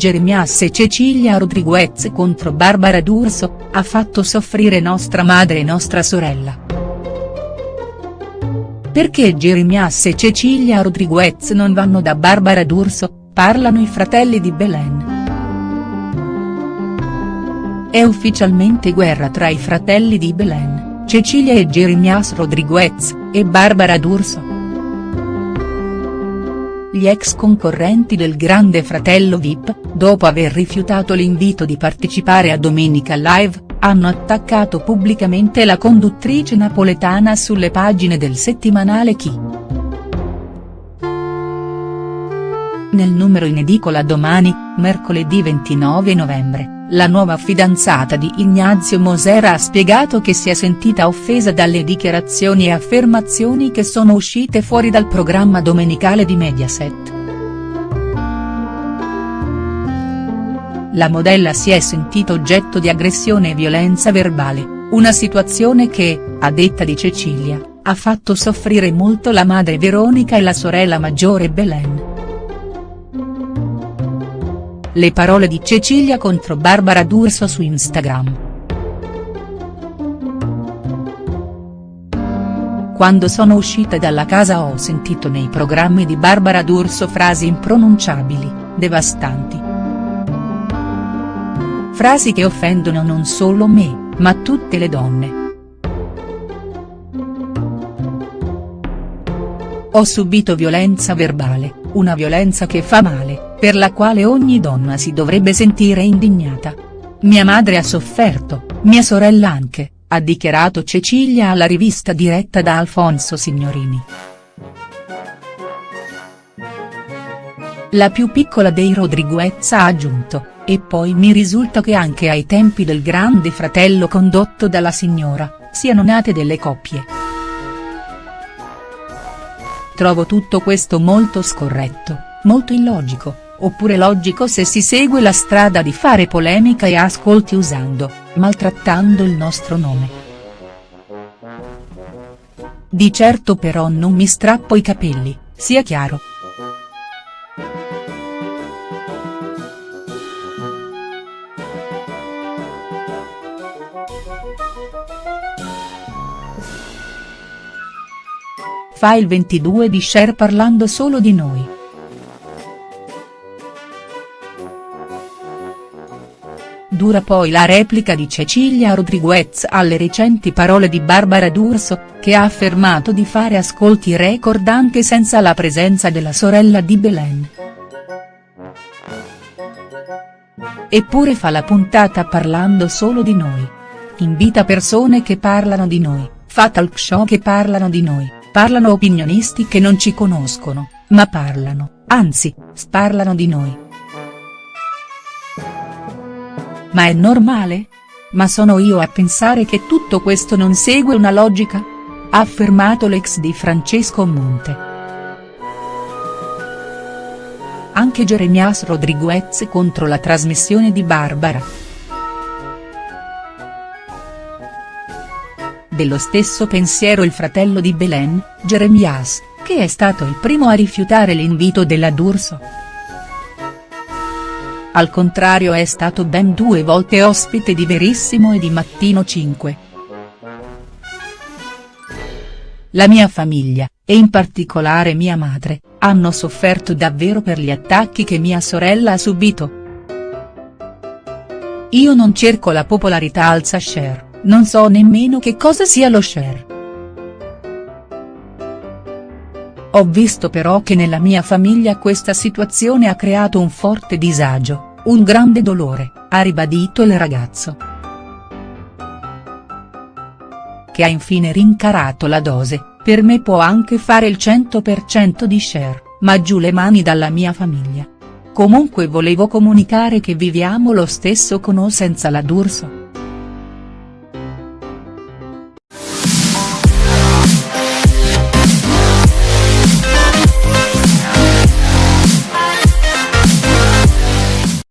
Jeremias e Cecilia Rodriguez contro Barbara D'Urso, ha fatto soffrire nostra madre e nostra sorella. Perché Jeremias e Cecilia Rodriguez non vanno da Barbara D'Urso, parlano i fratelli di Belen. È ufficialmente guerra tra i fratelli di Belen, Cecilia e Jeremias Rodriguez, e Barbara D'Urso. Gli ex concorrenti del Grande Fratello Vip, dopo aver rifiutato l'invito di partecipare a Domenica Live, hanno attaccato pubblicamente la conduttrice napoletana sulle pagine del settimanale Chi. Nel numero in edicola domani, mercoledì 29 novembre la nuova fidanzata di Ignazio Mosera ha spiegato che si è sentita offesa dalle dichiarazioni e affermazioni che sono uscite fuori dal programma domenicale di Mediaset. La modella si è sentita oggetto di aggressione e violenza verbale, una situazione che, a detta di Cecilia, ha fatto soffrire molto la madre Veronica e la sorella maggiore Belen. Le parole di Cecilia contro Barbara D'Urso su Instagram. Quando sono uscita dalla casa ho sentito nei programmi di Barbara D'Urso frasi impronunciabili, devastanti. Frasi che offendono non solo me, ma tutte le donne. Ho subito violenza verbale, una violenza che fa male, per la quale ogni donna si dovrebbe sentire indignata. Mia madre ha sofferto, mia sorella anche, ha dichiarato Cecilia alla rivista diretta da Alfonso Signorini. La più piccola dei Rodriguez ha aggiunto, e poi mi risulta che anche ai tempi del grande fratello condotto dalla signora, siano nate delle coppie. Trovo tutto questo molto scorretto, molto illogico, oppure logico se si segue la strada di fare polemica e ascolti usando, maltrattando il nostro nome. Di certo però non mi strappo i capelli, sia chiaro. Fa il 22 di share parlando solo di noi. Dura poi la replica di Cecilia Rodriguez alle recenti parole di Barbara D'Urso, che ha affermato di fare ascolti record anche senza la presenza della sorella di Belen. Eppure fa la puntata parlando solo di noi. Invita persone che parlano di noi, fa talk show che parlano di noi Parlano opinionisti che non ci conoscono, ma parlano, anzi, sparlano di noi. Ma è normale? Ma sono io a pensare che tutto questo non segue una logica? Ha affermato l'ex di Francesco Monte. Anche Jeremias Rodriguez contro la trasmissione di Barbara. Dello stesso pensiero il fratello di Belen, Jeremias, che è stato il primo a rifiutare l'invito della D'Urso. Al contrario è stato ben due volte ospite di Verissimo e di Mattino 5. La mia famiglia, e in particolare mia madre, hanno sofferto davvero per gli attacchi che mia sorella ha subito. Io non cerco la popolarità alza share non so nemmeno che cosa sia lo share. Ho visto però che nella mia famiglia questa situazione ha creato un forte disagio, un grande dolore, ha ribadito il ragazzo. Che ha infine rincarato la dose, per me può anche fare il 100% di share, ma giù le mani dalla mia famiglia. Comunque volevo comunicare che viviamo lo stesso con o senza la D'Urso.